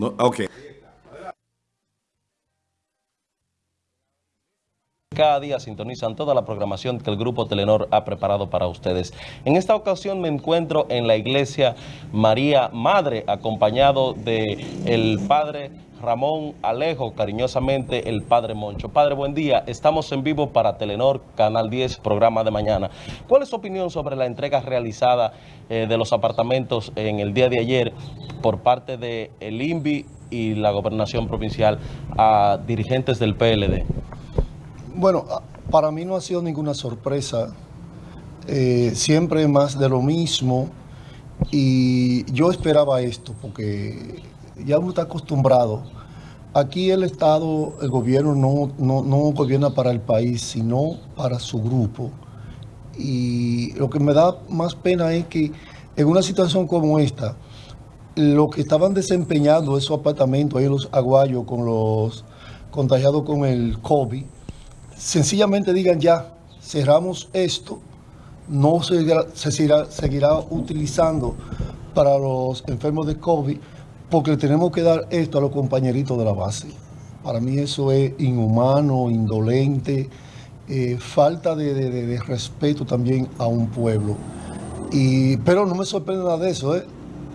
No, ok. Cada día sintonizan toda la programación que el Grupo Telenor ha preparado para ustedes. En esta ocasión me encuentro en la iglesia María Madre, acompañado de el Padre Ramón Alejo, cariñosamente el Padre Moncho. Padre, buen día. Estamos en vivo para Telenor, Canal 10, programa de mañana. ¿Cuál es su opinión sobre la entrega realizada eh, de los apartamentos en el día de ayer por parte del el INVI y la Gobernación Provincial a dirigentes del PLD? Bueno, para mí no ha sido ninguna sorpresa. Eh, siempre más de lo mismo. Y yo esperaba esto porque ya uno está acostumbrado. Aquí el Estado, el gobierno no, no, gobierna para el país, sino para su grupo. Y lo que me da más pena es que en una situación como esta, lo que estaban desempeñando esos apartamentos ahí los aguayos con los contagiados con el COVID, sencillamente digan ya, cerramos esto, no se, se seguirá, seguirá utilizando para los enfermos de COVID, porque tenemos que dar esto a los compañeritos de la base. Para mí eso es inhumano, indolente, eh, falta de, respeto también a un pueblo. Y, pero no me sorprende nada de eso, ¿eh?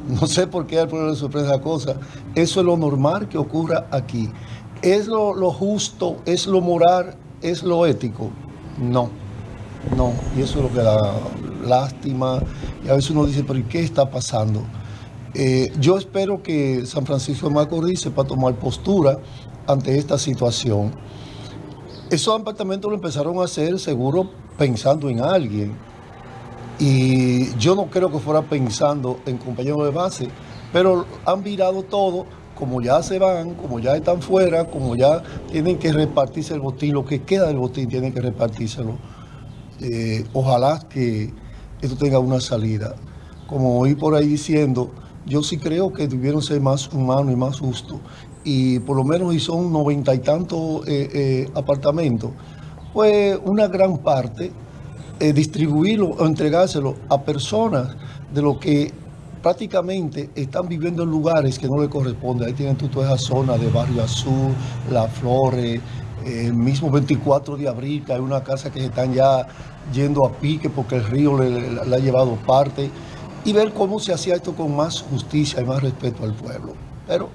No sé por qué al pueblo le sorprende la cosa. Eso es lo normal que ocurra aquí. ¿Es lo justo? ¿Es lo moral? ¿Es lo ético? No, no. Y eso es lo que da lástima. Y a veces uno dice, pero ¿y qué está pasando? Eh, yo espero que San Francisco de Macorís sepa tomar postura ante esta situación. Esos apartamentos lo empezaron a hacer seguro pensando en alguien. Y yo no creo que fuera pensando en compañeros de base, pero han virado todo, como ya se van, como ya están fuera, como ya tienen que repartirse el botín, lo que queda del botín tienen que repartírselo. Eh, ojalá que esto tenga una salida. Como oí por ahí diciendo, yo sí creo que debieron ser más humanos y más justos. Y por lo menos y son noventa y tantos eh, eh, apartamentos, pues una gran parte distribuirlo o entregárselo a personas de lo que prácticamente están viviendo en lugares que no les corresponde. Ahí tienen toda esa zona de Barrio Azul, La Flores, el mismo 24 de abril, que hay una casa que se están ya yendo a pique porque el río le ha llevado parte y ver cómo se hacía esto con más justicia y más respeto al pueblo. Pero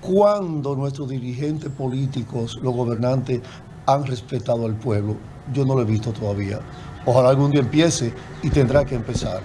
cuando nuestros dirigentes políticos, los gobernantes, han respetado al pueblo, yo no lo he visto todavía. Ojalá algún día empiece y tendrá que empezar.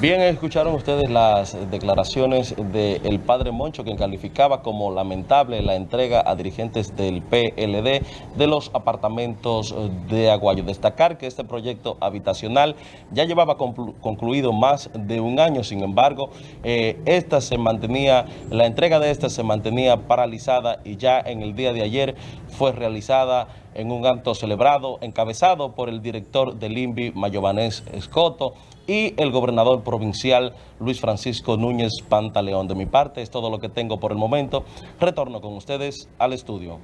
Bien, escucharon ustedes las declaraciones del padre Moncho, quien calificaba como lamentable la entrega a dirigentes del PLD de los apartamentos de Aguayo. Destacar que este proyecto habitacional ya llevaba concluido más de un año, sin embargo, eh, esta se mantenía, la entrega de esta se mantenía paralizada y ya en el día de ayer fue realizada en un acto celebrado, encabezado por el director del INVI, Mayovanés Escoto, y el gobernador provincial Luis Francisco Núñez Pantaleón. De mi parte es todo lo que tengo por el momento. Retorno con ustedes al estudio.